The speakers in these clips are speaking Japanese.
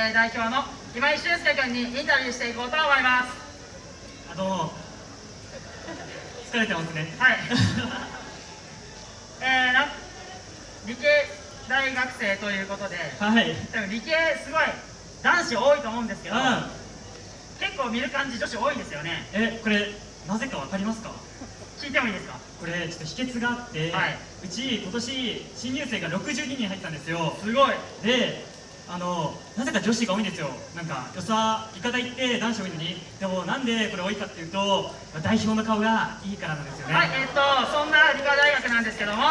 えー、代表の今井俊介君にインタビューしていこうと思います。あの疲れてますね。はい。えー、な理系大学生ということではい。多分理系すごい男子多いと思うんですけど、うん。結構見る感じ女子多いんですよね。えこれなぜかわかりますか？聞いてもいいですか？これちょっと秘訣があって、はい。うち今年新入生が62人入ったんですよ。すごい。であのなぜか女子が多いんですよ。なんかよさ医科大って男子多いのに。でもなんでこれ多いかっていうと代表の顔がいいからなんですよね。はいえっ、とそんな理科大学なんですけども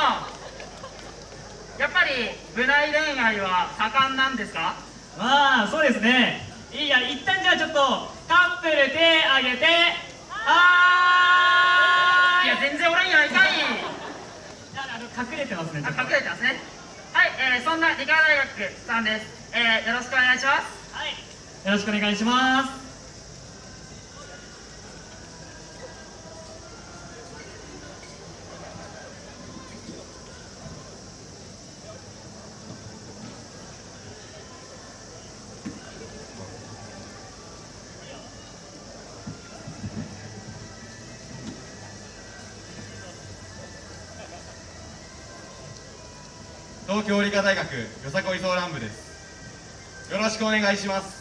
やっぱり部内恋愛は盛んなんですか？まあそうですね。いいや一旦じゃあちょっとカップル手あげてはい！や全然おらんやないかい！あの隠れてますね隠れてますね。はい、えー、そんな理科大学さんです、えー、よろしくお願いしますはいよろしくお願いします。東京理科大学よさこいソーラン部です。よろしくお願いします。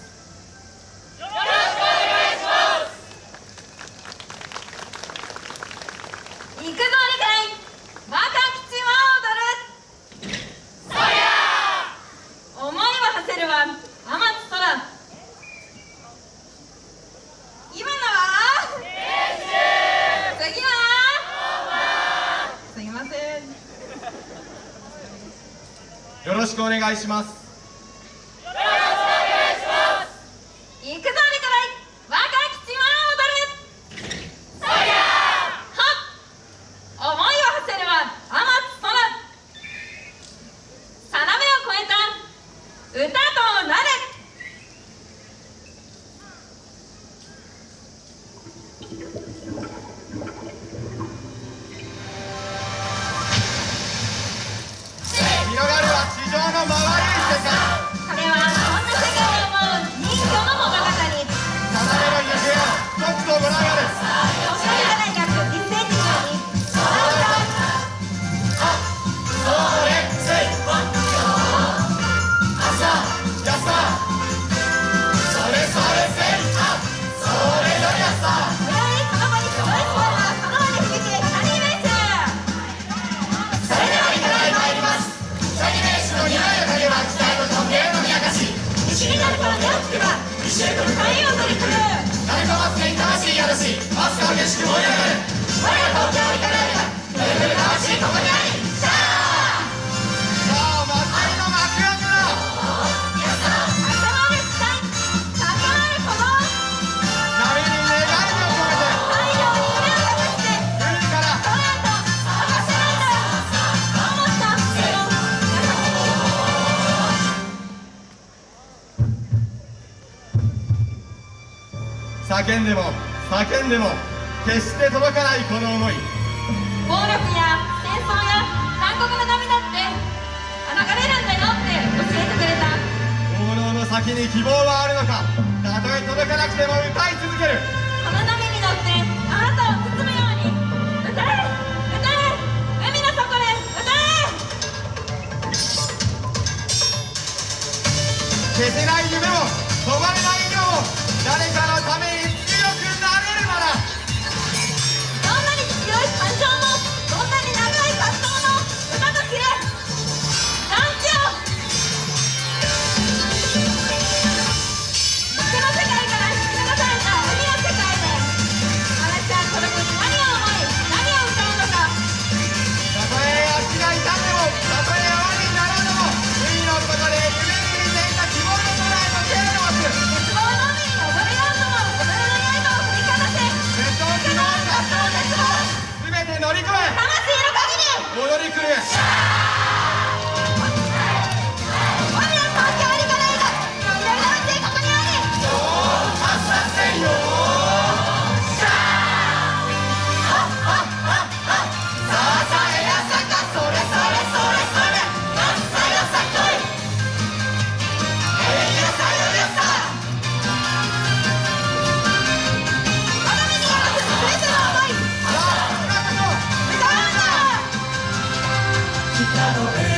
行くぞ理解若き血は踊るそりゃ思いは馳せるは天津空今のは？次は？すいません。よろしくお願いしますば一周と深いを取り組む鳴子祭りに魂宿しマスカを激しく燃え上叫んでも叫んでも決して届かないこの思い。暴力や戦争や残酷な涙って流れるんだよって教えてくれた。行動の先に希望はあるのかたとえ届かなくても歌い続ける。この波に乗ってあなたを包むように。歌え歌え海の底で歌え。消せない夢も止まれない色も誰かのため do. Gitano,